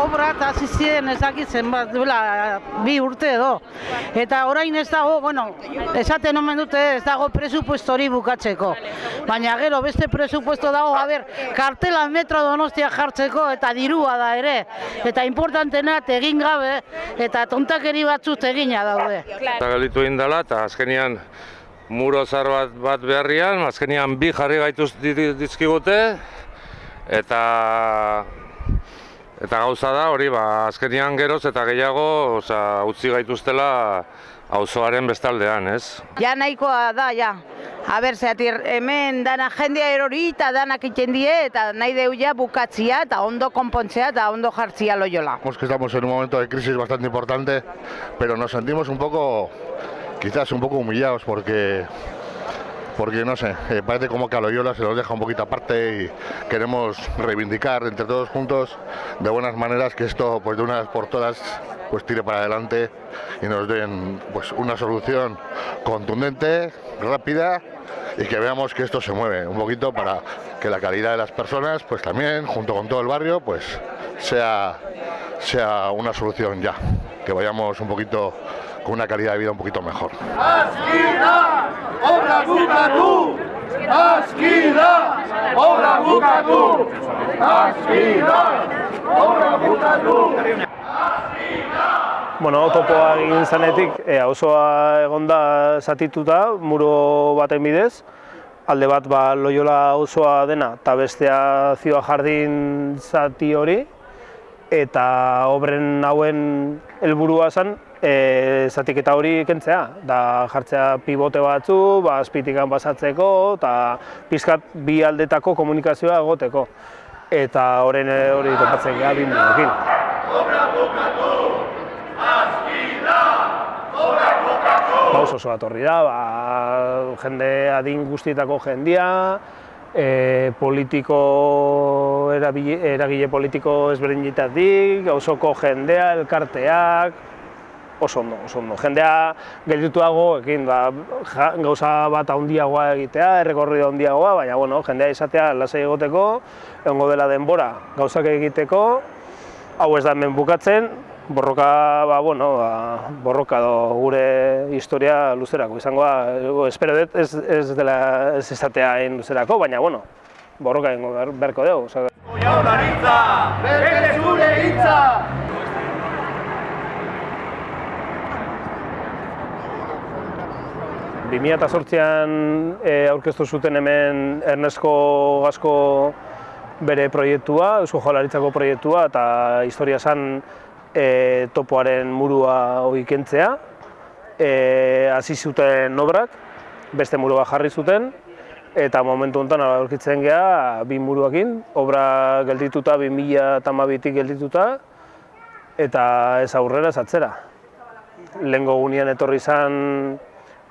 obra eta hasi ziren ez dakit zenbat duela bi urte edo. Eta orain ez dago, bueno, esaten omen dute ez dago presupuesto hori bukatzeko. Baina gero beste presupuesto dago, a ber, kartela metro donostia jartzeko eta dirua da ere. Eta importantena egin gabe eta tontakeri batzut egina daude. Eta galitu indala eta azkenian muro zar bat, bat beharrian, azkenian bi jarri gaituz di- dizkigute eta eta gauza da hori ba azkenian geroz eta gehiago, osea utzi gaituztela auzoaren bestaldean, ez? Ja nahikoa da, ja. A ber, zeatir, hemen dana jendea erori eta danak iten die eta nahi deu ja bukatzia eta ondo konpontzea eta ondo jartzia loiola. Que estamos en un momento de crisis bastante importante, pero nos sentimos un poco, quizás un poco humillados porque, porque no sé, eh, parece como que a Loyola se nos deja un poquito aparte y queremos reivindicar entre todos juntos de buenas maneras que esto, pues de una vez por todas, pues tire para adelante y nos den pues una solución contundente, rápida y que veamos que esto se mueve un poquito para que la calidad de las personas, pues también, junto con todo el barrio, pues sea, sea una solución ya, que vayamos un poquito con una calidad de vida un poquito mejor. Askida, obra bukatu! Askida, obra bukatu! Askida, obra bukatu! Bueno, topoa egin zanetik, e, auzoa egonda zatituta, muro baten bidez, alde bat ba, Loyola auzoa dena, eta bestea zioa jardin zati hori, eta obren hauen helburua zen, e, zatiketa hori kentzea, da jartzea pivote batzu, ba, azpitikan basatzeko, eta pizkat bi aldetako komunikazioa egoteko. Eta horren eh, hori topatzen geha bi mugokin. Ba, oso oso atorri da, ba, jende adin guztietako jendia, e, politiko, erabile, eragile politiko ezberdinetatik, osoko jendea, elkarteak, oso ondo, oso ondo. Jendea geldituago ekin, ba, ja, gauza bat handiagoa egitea, errekorri handiagoa, baina bueno, jendea izatea lasai egoteko, egongo dela denbora gauzak egiteko, hau ez da hemen bukatzen, borroka, ba, bueno, ba, borroka do gure historia luzerako izangoa, espero dut ez, ez dela ez izatea luzerako, baina, bueno, borroka egingo behar- beharko dugu. Osea, 2008an e, eh, aurkeztu zuten hemen Ernesko Gasko bere proiektua, Eusko Jaularitzako proiektua eta historia esan e, eh, topoaren murua hori kentzea. E, hasi zuten obrak, beste muru bat jarri zuten eta momentu honetan aurkitzen gea bi muruakin, obra geldituta 2012tik geldituta eta ez aurrera ez atzera. Lengo gunean etorri izan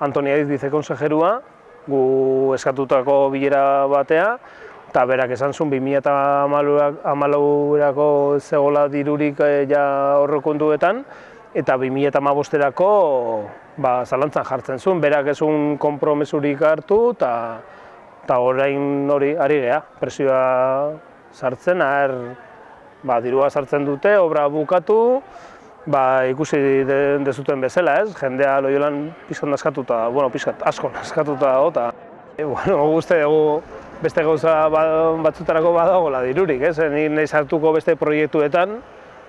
Antoni Aiz bizekonsejerua, gu eskatutako bilera batea, eta berak esan zuen 2008erako zegoela dirurik eh, ja horrekontuetan, eta 2008erako ba, zalantzan jartzen zuen, berak ezun konpromesurik hartu, eta eta orain hori ari gea, presioa sartzen, er, ba, dirua sartzen dute, obra bukatu, ba, ikusi de- dezuten bezala, ez? Jendea loiolan pizkan naskatuta, bueno, pizkat asko naskatuta dago, eta e, bueno, uste dugu beste gauza ba- batzutarako badagoela dirurik, ez? Ni nahi sartuko beste proiektuetan,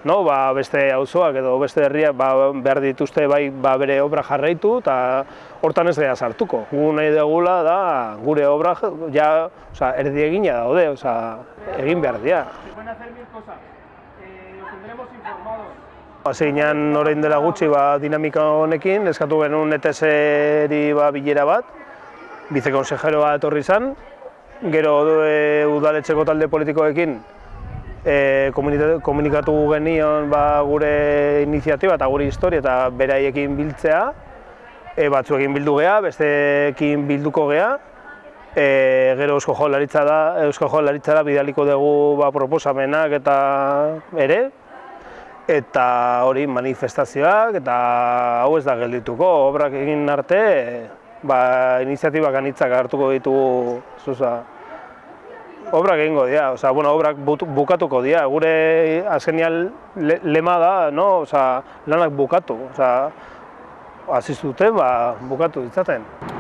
no? ba, beste auzoak edo beste herriak ba, behar dituzte bai ba, bere obra jarraitu eta hortan ez gara sartuko. Gu nahi dugula da gure obra ja, osea, erdi egina daude, osea, egin behar dira. Haseinan orain dela gutxi ba, dinamika honekin, eskatu genuen ETS-eri ba, bilera bat, bizekonsejeroa etorri izan, gero e, udaletxeko talde politikoekin e, komunikatu genion ba, gure iniziatiba eta gure historia eta beraiekin biltzea, e, batzuekin bildu gea, besteekin bilduko gea, e, gero Eusko Jaurlaritza da, Eusko Jaurlaritzara bidaliko dugu ba, proposamenak eta ere, eta hori manifestazioak eta hau ez da geldituko, obrak egin arte ba, iniziatibak anitzak hartuko ditugu, zuza, obrak egingo dira, osea, bueno, obrak bukatuko dira, gure azkenian le, lema da, no, osea, lanak bukatu, osea, hasi zuten, ba, bukatu ditzaten.